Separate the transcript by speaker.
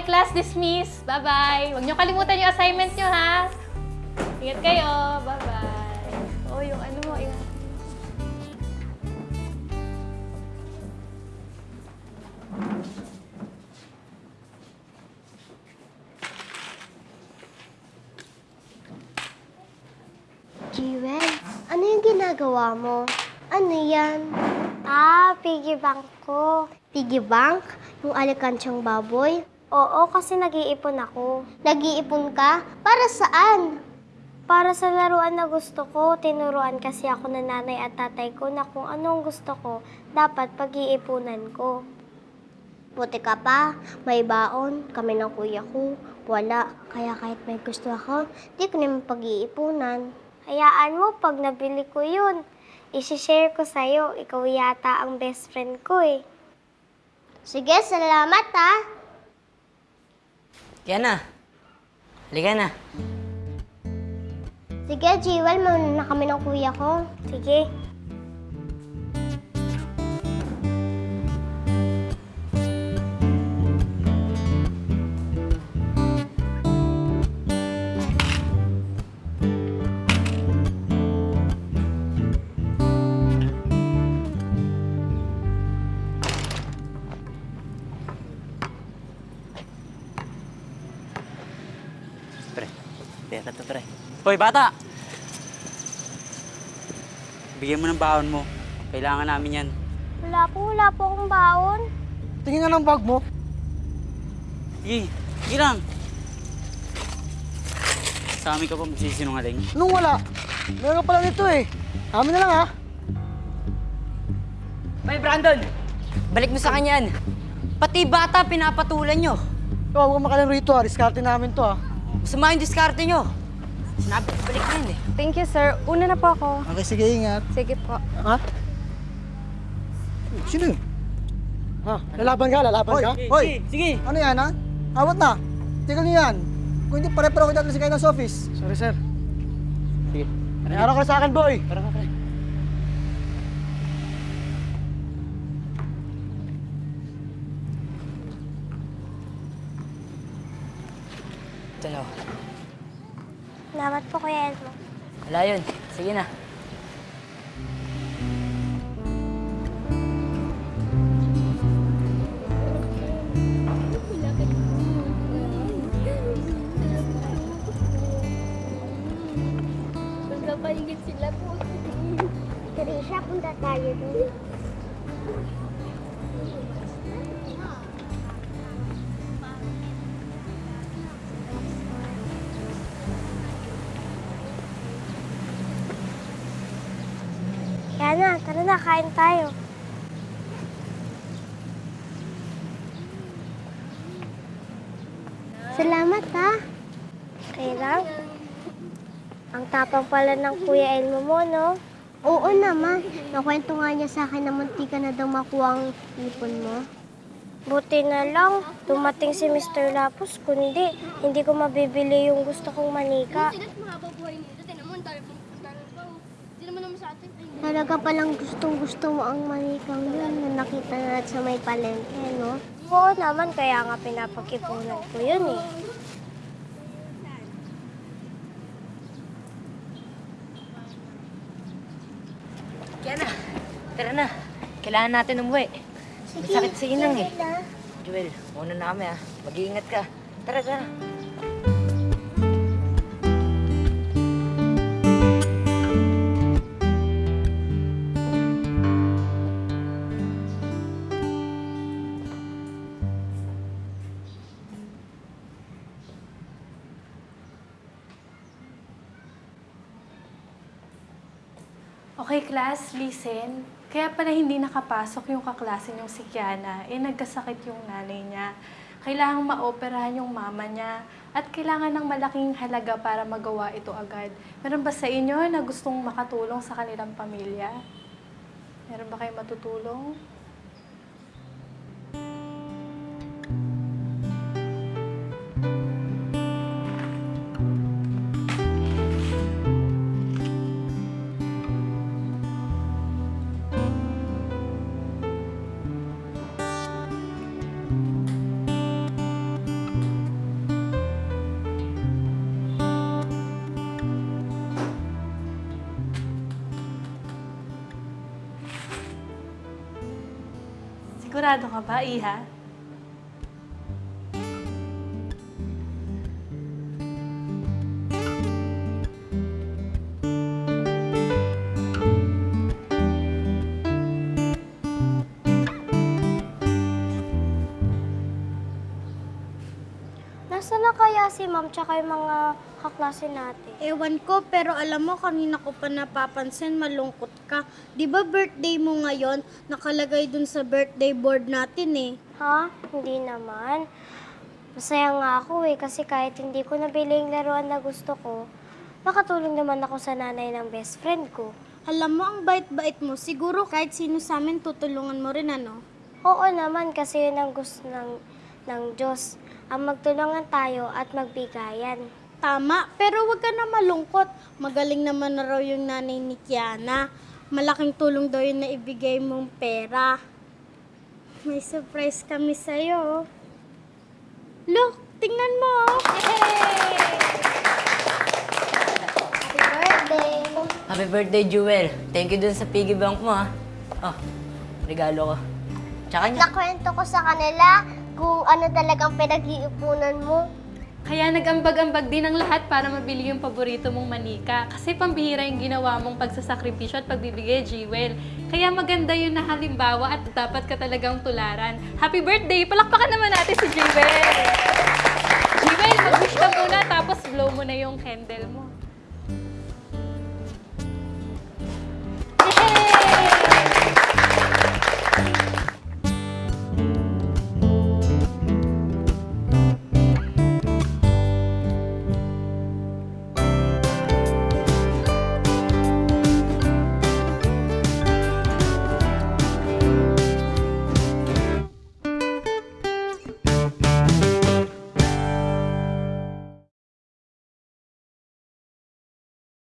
Speaker 1: Okay, class dismiss. Bye-bye. Huwag niyo kalimutan yung assignment niyo, ha? Ingat kayo. Bye-bye. Oh, yung ano mo, yung...
Speaker 2: Jewel, ano yung ginagawa mo? Ano yan? Ah, piggy bank ko. Piggy bank? Yung alikansyang baboy? Oo, kasi nag-iipon ako. Nag-iipon ka? Para saan? Para sa laruan na gusto ko, tinuruan kasi ako ng nanay at tatay ko na kung anong gusto ko, dapat pag-iipunan ko. Buti ka pa, may baon, kami ng kuya ko. Wala, kaya kahit may gusto ako, di ko naman pag-iipunan. Hayaan mo, pag nabili ko yun, isi-share ko sa'yo. Ikaw yata ang best friend ko eh. Sige, salamat ha.
Speaker 3: Kaya na. Halika na.
Speaker 2: Sige, Jewel, mauna na kami ng kuya ko. Sige.
Speaker 3: Pera to pre. Hoy, bata! Bigyan mo ng baon mo. Kailangan namin yan.
Speaker 2: Wala po, wala po akong baon.
Speaker 4: Tingin nga ng bag mo.
Speaker 3: Sige, sige lang. Sa amin ka pa magsisinungaling.
Speaker 4: Nung wala, meron ka pala nito eh. Amin na lang ha.
Speaker 3: Hoy, Brandon! Balik mo sa kanya yan. Pati bata, pinapatulan nyo.
Speaker 4: Ikaw, huwag kang makalang rito ha. Diskarte namin to ha.
Speaker 3: Masama yung diskarte nyo. Sinabi ko balik na yun eh.
Speaker 5: Thank you, sir. Una na po ako.
Speaker 4: Okay, sige, ingat.
Speaker 5: Sige po.
Speaker 4: Ha? Sino yun? Ha? Lalaban ka? Lalaban ka? Hoy!
Speaker 3: sige.
Speaker 4: Ano yan ha? Awat na. Tigil niyo yan. Kung hindi, pare-pare ko dati sa kayo sa office. Sorry, sir.
Speaker 3: Sige.
Speaker 4: Araw ka sa akin, boy.
Speaker 3: Tara ka, pre. Oh.
Speaker 2: Salamat po, Kuya Elmo.
Speaker 3: Wala yun. Sige na.
Speaker 2: Magkapaligid sila po. Teresa, punta tayo doon. Na, tara na, kain tayo. Salamat ha. Okay lang. Ang tapang pala ng Kuya Elmo mo, no? Oo naman. Nakwento nga niya sa akin na munti ka na daw makuha ang ipon mo. Buti na lang, dumating si Mr. Lapus, kundi hindi ko mabibili yung gusto kong manika. Talaga palang gustong gusto mo ang manikang yun na nakita na sa may palengke, no? Oo naman, kaya nga pinapag-ipunan ko yun eh.
Speaker 3: Kaya na. Tara na. Kailangan natin umuwi. May sakit sa inang eh. Joel, muna na kami ah. Mag-iingat ka. Tara, tara.
Speaker 1: Okay, class, listen. Kaya pala hindi nakapasok yung kaklase niyong si Kiana. Eh, nagkasakit yung nanay niya. Kailangang maoperahan yung mama niya. At kailangan ng malaking halaga para magawa ito agad. Meron ba sa inyo na gustong makatulong sa kanilang pamilya? Meron ba kayo matutulong? Sigurado ka ba, Iha?
Speaker 2: Si ma'am tsaka yung mga kaklase natin?
Speaker 6: Ewan ko, pero alam mo, kanina ko pa napapansin, malungkot ka. Di ba birthday mo ngayon? Nakalagay dun sa birthday board natin eh.
Speaker 2: Ha? Hindi naman. Masaya nga ako eh, kasi kahit hindi ko nabili yung laruan na gusto ko, nakatulong naman ako sa nanay ng best friend ko.
Speaker 6: Alam mo, ang bait-bait mo. Siguro kahit sino sa amin tutulungan mo rin, ano?
Speaker 2: Oo naman, kasi yun ang gusto ng, ng Diyos. Ang magtulungan tayo at magbigayan.
Speaker 6: Tama, pero wag ka na malungkot. Magaling naman na raw yung nanay ni Kiana. Malaking tulong daw yun na ibigay mong pera. May surprise kami sa'yo. Look, tingnan mo.
Speaker 2: Happy birthday!
Speaker 3: Happy birthday, Jewel. Thank you dun sa piggy bank mo, ha. Oh, regalo ko. Tsaka niya.
Speaker 2: Nakwento ko sa kanila kung ano talagang pinag-iipunan mo.
Speaker 1: Kaya nag-ambag-ambag din ang lahat para mabili yung paborito mong manika. Kasi pambihira yung ginawa mong pagsasakripisyo at pagbibigay, Jewel. Kaya maganda yun na halimbawa at dapat ka talagang tularan. Happy birthday! Palakpakan naman natin si Jewel! Jewel, mag-wish ka muna tapos blow mo na yung candle mo.